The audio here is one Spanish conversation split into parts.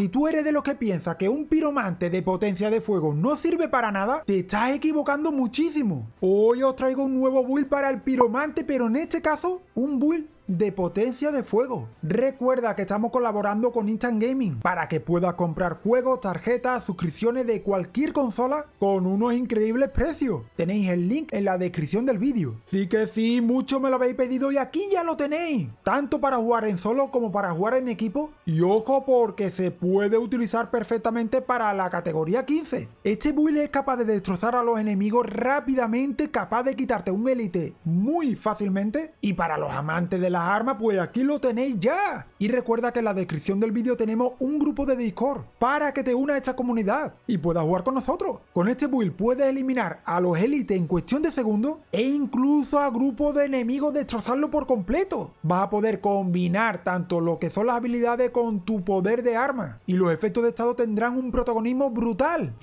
Si tú eres de los que piensa que un piromante de potencia de fuego no sirve para nada, te estás equivocando muchísimo. Hoy os traigo un nuevo build para el piromante, pero en este caso, un build de potencia de fuego. Recuerda que estamos colaborando con Instant Gaming para que puedas comprar juegos, tarjetas, suscripciones de cualquier consola con unos increíbles precios. Tenéis el link en la descripción del vídeo. Sí que sí, mucho me lo habéis pedido y aquí ya lo tenéis. Tanto para jugar en solo como para jugar en equipo. Y ojo porque se puede utilizar perfectamente para la categoría 15. Este build es capaz de destrozar a los enemigos rápidamente, capaz de quitarte un élite muy fácilmente. Y para los amantes de la armas, pues aquí lo tenéis ya. Y recuerda que en la descripción del vídeo tenemos un grupo de Discord para que te una a esta comunidad y puedas jugar con nosotros. Con este build puedes eliminar a los élites en cuestión de segundos e incluso a grupos de enemigos destrozarlo por completo. Vas a poder combinar tanto lo que son las habilidades con tu poder de arma y los efectos de estado tendrán un protagonismo brutal.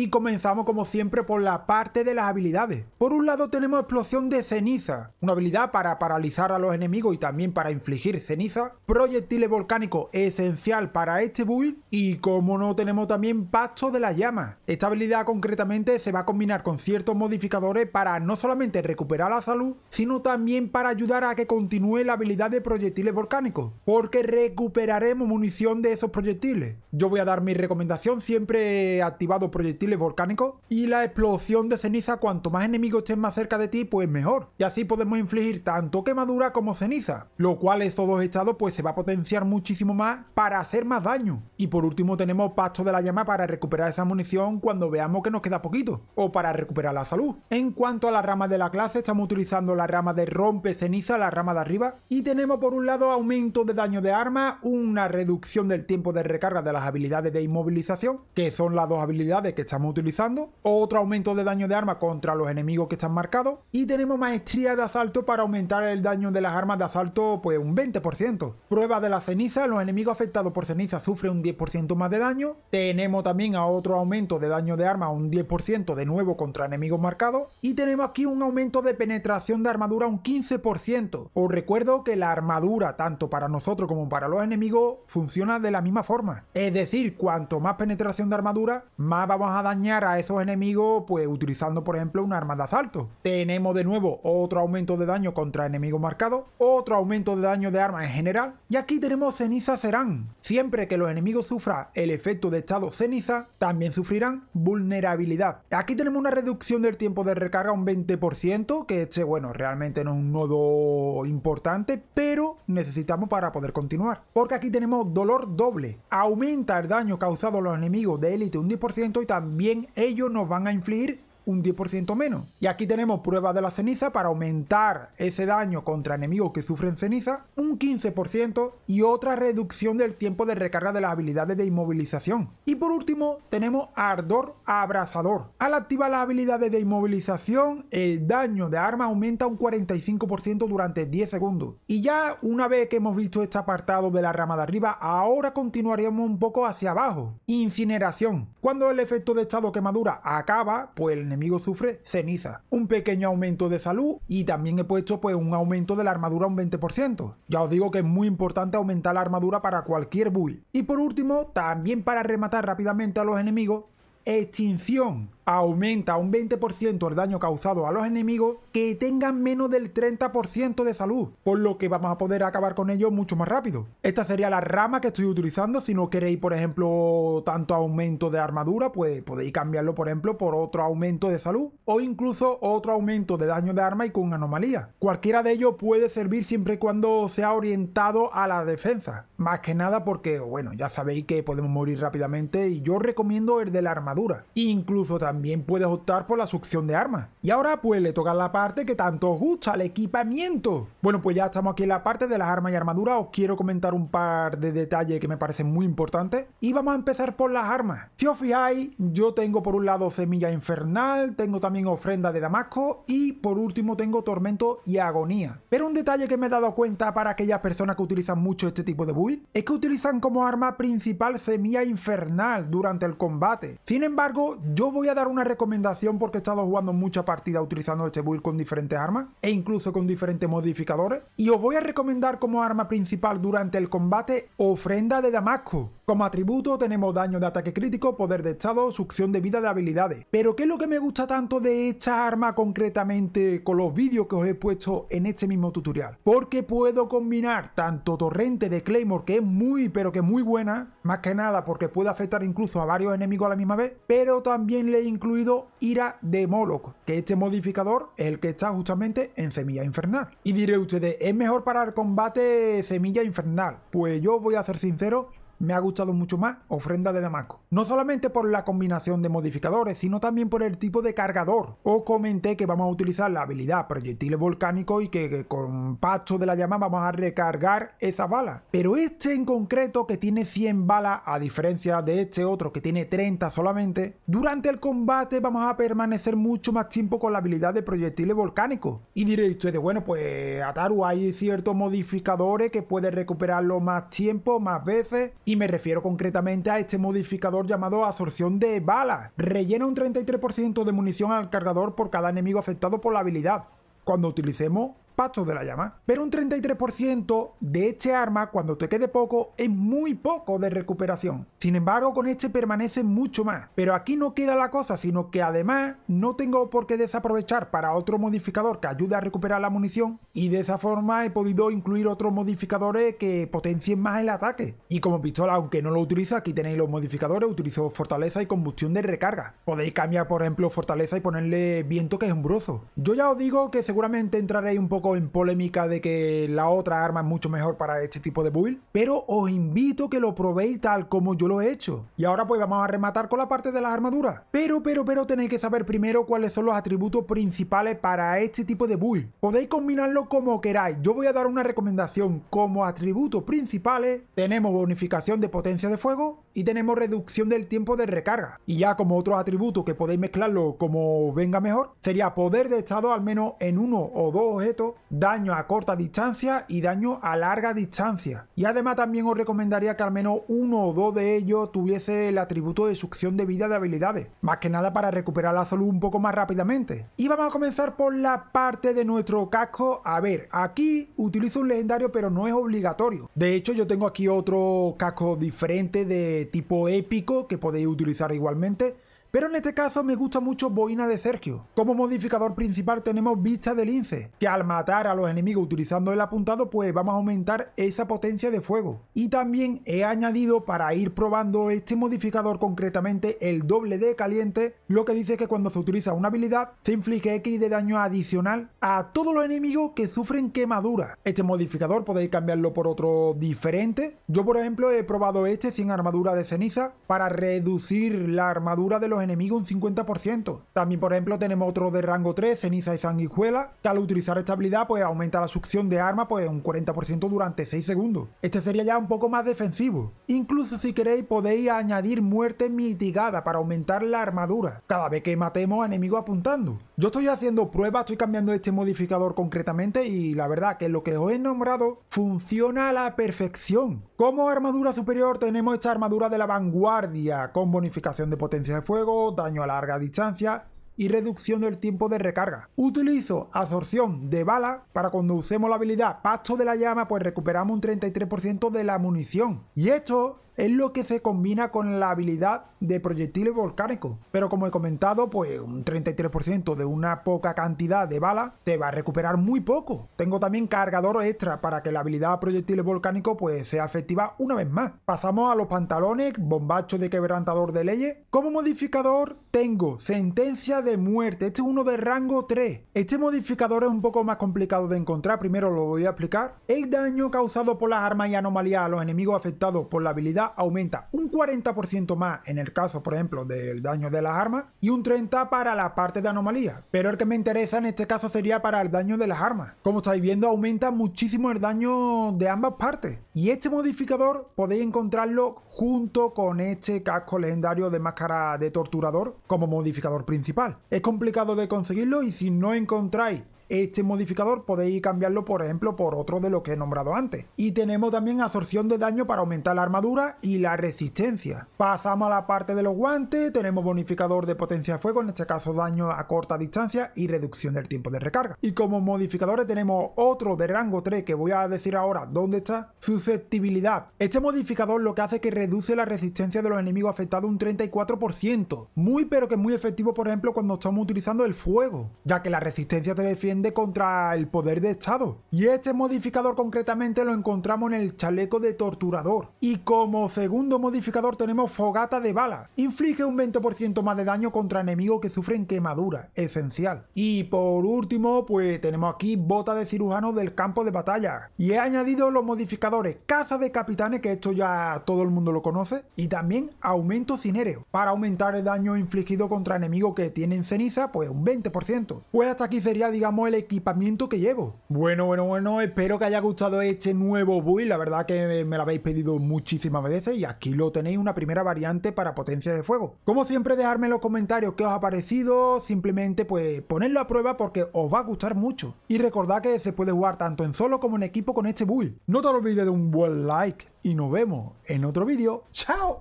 Y comenzamos como siempre por la parte de las habilidades. Por un lado tenemos explosión de ceniza, una habilidad para paralizar a los enemigos y también para infligir ceniza. Proyectiles volcánicos esencial para este build. Y como no tenemos también pacto de las llamas. Esta habilidad concretamente se va a combinar con ciertos modificadores para no solamente recuperar la salud, sino también para ayudar a que continúe la habilidad de proyectiles volcánicos. Porque recuperaremos munición de esos proyectiles. Yo voy a dar mi recomendación, siempre activado proyectiles volcánicos y la explosión de ceniza cuanto más enemigos estén más cerca de ti pues mejor. Y así podemos infligir tanto quemadura como ceniza lo cual esos dos estados pues se va a potenciar muchísimo más para hacer más daño. Y por último tenemos pacto de la llama para recuperar esa munición cuando veamos que nos queda poquito o para recuperar la salud. En cuanto a la rama de la clase estamos utilizando la rama de rompe ceniza la rama de arriba y tenemos por un lado aumento de daño de arma una reducción del tiempo de recarga de las habilidades de inmovilización que son las dos habilidades que estamos utilizando, otro aumento de daño de arma contra los enemigos que están marcados y tenemos maestría de asalto para aumentar el daño de las armas de asalto pues un 20%. Prueba de la ceniza, los enemigos afectados por ceniza sufren un 10% más de daño. Tenemos también a otro aumento de daño de arma un 10% de nuevo contra enemigos marcados y tenemos aquí un aumento de penetración de armadura un 15%. Os recuerdo que la armadura tanto para nosotros como para los enemigos funciona de la misma forma. Es decir, cuanto más penetración de armadura, más vamos a dañar a esos enemigos pues utilizando por ejemplo una arma de asalto. Tenemos de nuevo otro aumento de daño contra enemigos marcados, otro aumento de daño de arma en general y aquí tenemos ceniza serán. Siempre que los enemigos sufran el efecto de estado ceniza, también sufrirán vulnerabilidad. Aquí tenemos una reducción del tiempo de recarga un 20%, que este bueno realmente no es un nodo importante, pero necesitamos para poder continuar. Porque aquí tenemos dolor doble. Aumenta el daño causado a los enemigos de élite un 10% y también ellos nos van a infligir un 10% menos. Y aquí tenemos pruebas de la ceniza para aumentar ese daño contra enemigos que sufren ceniza un 15% y otra reducción del tiempo de recarga de las habilidades de inmovilización. Y por último tenemos ardor abrazador. Al activar las habilidades de inmovilización el daño de arma aumenta un 45% durante 10 segundos. Y ya una vez que hemos visto este apartado de la rama de arriba, ahora continuaríamos un poco hacia abajo. Incineración. Cuando el efecto de estado quemadura acaba, pues el enemigo sufre ceniza, un pequeño aumento de salud y también he puesto pues un aumento de la armadura un 20%. Ya os digo que es muy importante aumentar la armadura para cualquier build. Y por último, también para rematar rápidamente a los enemigos, extinción aumenta un 20% el daño causado a los enemigos que tengan menos del 30% de salud, por lo que vamos a poder acabar con ellos mucho más rápido. Esta sería la rama que estoy utilizando, si no queréis por ejemplo tanto aumento de armadura, pues podéis cambiarlo por ejemplo por otro aumento de salud o incluso otro aumento de daño de arma y con anomalía. Cualquiera de ellos puede servir siempre y cuando sea orientado a la defensa, más que nada porque bueno ya sabéis que podemos morir rápidamente y yo recomiendo el de la armadura, incluso también también puedes optar por la succión de armas. Y ahora pues le toca la parte que tanto os gusta, el equipamiento. Bueno pues ya estamos aquí en la parte de las armas y armaduras, os quiero comentar un par de detalles que me parecen muy importantes. Y vamos a empezar por las armas. Si os fijáis, yo tengo por un lado semilla infernal, tengo también ofrenda de Damasco y por último tengo tormento y agonía. Pero un detalle que me he dado cuenta para aquellas personas que utilizan mucho este tipo de build es que utilizan como arma principal semilla infernal durante el combate. Sin embargo, yo voy a dar una recomendación porque he estado jugando muchas partidas utilizando este build con diferentes armas e incluso con diferentes modificadores. Y os voy a recomendar como arma principal durante el combate Ofrenda de Damasco. Como atributo tenemos daño de ataque crítico, poder de estado, succión de vida de habilidades. Pero ¿qué es lo que me gusta tanto de esta arma concretamente con los vídeos que os he puesto en este mismo tutorial? Porque puedo combinar tanto torrente de Claymore, que es muy pero que muy buena, más que nada porque puede afectar incluso a varios enemigos a la misma vez, pero también le he incluido ira de Moloch, que este modificador es el que está justamente en semilla infernal. Y diré ustedes, ¿es mejor para el combate semilla infernal? Pues yo voy a ser sincero me ha gustado mucho más Ofrenda de Damasco. No solamente por la combinación de modificadores, sino también por el tipo de cargador. Os comenté que vamos a utilizar la habilidad proyectiles volcánicos y que, con Pacto de la Llama vamos a recargar esa bala. Pero este en concreto, que tiene 100 balas, a diferencia de este otro que tiene 30 solamente, durante el combate vamos a permanecer mucho más tiempo con la habilidad de proyectiles volcánicos. Y diréis ustedes, bueno, pues Ataru hay ciertos modificadores que puede recuperarlo más tiempo, más veces me refiero concretamente a este modificador llamado absorción de balas. Rellena un 33% de munición al cargador por cada enemigo afectado por la habilidad. Cuando utilicemos Pacto de la llama. Pero un 33% de este arma, cuando te quede poco, es muy poco de recuperación. Sin embargo, con este permanece mucho más. Pero aquí no queda la cosa, sino que además no tengo por qué desaprovechar para otro modificador que ayude a recuperar la munición. Y de esa forma he podido incluir otros modificadores que potencien más el ataque. Y como pistola, aunque no lo utilizo, aquí tenéis los modificadores, utilizo fortaleza y combustión de recarga. Podéis cambiar, por ejemplo, fortaleza y ponerle viento que es umbroso. Yo ya os digo que seguramente entraréis un poco en polémica de que la otra arma es mucho mejor para este tipo de build, pero os invito a que lo probéis tal como yo lo he hecho. Y ahora pues vamos a rematar con la parte de las armaduras. Pero, pero, pero tenéis que saber primero cuáles son los atributos principales para este tipo de build. Podéis combinarlo como queráis. Yo voy a dar una recomendación. Como atributos principales tenemos bonificación de potencia de fuego y tenemos reducción del tiempo de recarga. Y ya como otros atributos que podéis mezclarlo como venga mejor, sería poder de estado al menos en uno o dos objetos, daño a corta distancia y daño a larga distancia. Y además también os recomendaría que al menos uno o dos de ellos tuviese el atributo de succión de vida de habilidades, más que nada para recuperar la salud un poco más rápidamente. Y vamos a comenzar por la parte de nuestro casco. A ver, aquí utilizo un legendario pero no es obligatorio. De hecho yo tengo aquí otro casco diferente de tipo épico que podéis utilizar igualmente pero en este caso me gusta mucho Boina de Sergio. Como modificador principal tenemos Vista de Lince, que al matar a los enemigos utilizando el apuntado pues vamos a aumentar esa potencia de fuego. Y también he añadido para ir probando este modificador concretamente el doble de caliente, lo que dice que cuando se utiliza una habilidad se inflige X de daño adicional a todos los enemigos que sufren quemadura. Este modificador podéis cambiarlo por otro diferente. Yo por ejemplo he probado este sin armadura de ceniza para reducir la armadura de los enemigos un 50%. También, por ejemplo, tenemos otro de rango 3, ceniza y sanguijuela, que al utilizar esta habilidad pues aumenta la succión de arma pues un 40% durante 6 segundos. Este sería ya un poco más defensivo. Incluso si queréis podéis añadir muerte mitigada para aumentar la armadura, cada vez que matemos a enemigos apuntando. Yo estoy haciendo pruebas, estoy cambiando este modificador concretamente y la verdad que lo que os he nombrado funciona a la perfección. Como armadura superior tenemos esta armadura de la vanguardia con bonificación de potencia de fuego, daño a larga distancia y reducción del tiempo de recarga. Utilizo absorción de bala para cuando usemos la habilidad Pacto de la Llama pues recuperamos un 33% de la munición. Y esto es lo que se combina con la habilidad de proyectiles volcánicos. Pero como he comentado, pues un 33% de una poca cantidad de bala te va a recuperar muy poco. Tengo también cargador extra para que la habilidad proyectiles volcánicos pues sea efectiva una vez más. Pasamos a los pantalones, bombacho de quebrantador de leyes. Como modificador tengo sentencia de muerte, este es uno de rango 3. Este modificador es un poco más complicado de encontrar, primero lo voy a explicar. El daño causado por las armas y anomalías a los enemigos afectados por la habilidad aumenta un 40% más en el caso, por ejemplo, del daño de las armas y un 30% para la parte de anomalía. Pero el que me interesa en este caso sería para el daño de las armas. Como estáis viendo, aumenta muchísimo el daño de ambas partes. Y este modificador podéis encontrarlo junto con este casco legendario de máscara de torturador como modificador principal. Es complicado de conseguirlo y si no encontráis este modificador podéis cambiarlo, por ejemplo, por otro de lo que he nombrado antes. Y tenemos también absorción de daño para aumentar la armadura y la resistencia. Pasamos a la parte de los guantes, tenemos bonificador de potencia de fuego, en este caso daño a corta distancia y reducción del tiempo de recarga. Y como modificadores tenemos otro de rango 3 que voy a decir ahora dónde está, susceptibilidad. Este modificador lo que hace es que reduce la resistencia de los enemigos afectados un 34%. Muy pero que muy efectivo por ejemplo cuando estamos utilizando el fuego, ya que la resistencia te defiende contra el poder de Estado. Y este modificador concretamente lo encontramos en el chaleco de torturador. Y como segundo modificador tenemos fogata de bala. Inflige un 20% más de daño contra enemigos que sufren quemadura, esencial. Y por último, pues tenemos aquí bota de cirujano del campo de batalla. Y he añadido los modificadores caza de capitanes, que esto ya todo el mundo lo conoce, y también aumento cinéreo, para aumentar el daño infligido contra enemigos que tienen ceniza, pues un 20%. Pues hasta aquí sería, digamos, el equipamiento que llevo. Bueno, bueno, bueno, espero que haya gustado este nuevo build, la verdad que me lo habéis pedido muchísimas veces y aquí lo tenéis una primera variante para potencia de fuego. Como siempre, dejadme en los comentarios qué os ha parecido, simplemente pues ponedlo a prueba porque os va a gustar mucho. Y recordad que se puede jugar tanto en solo como en equipo con este build. No te olvides de un buen like y nos vemos en otro vídeo. ¡Chao!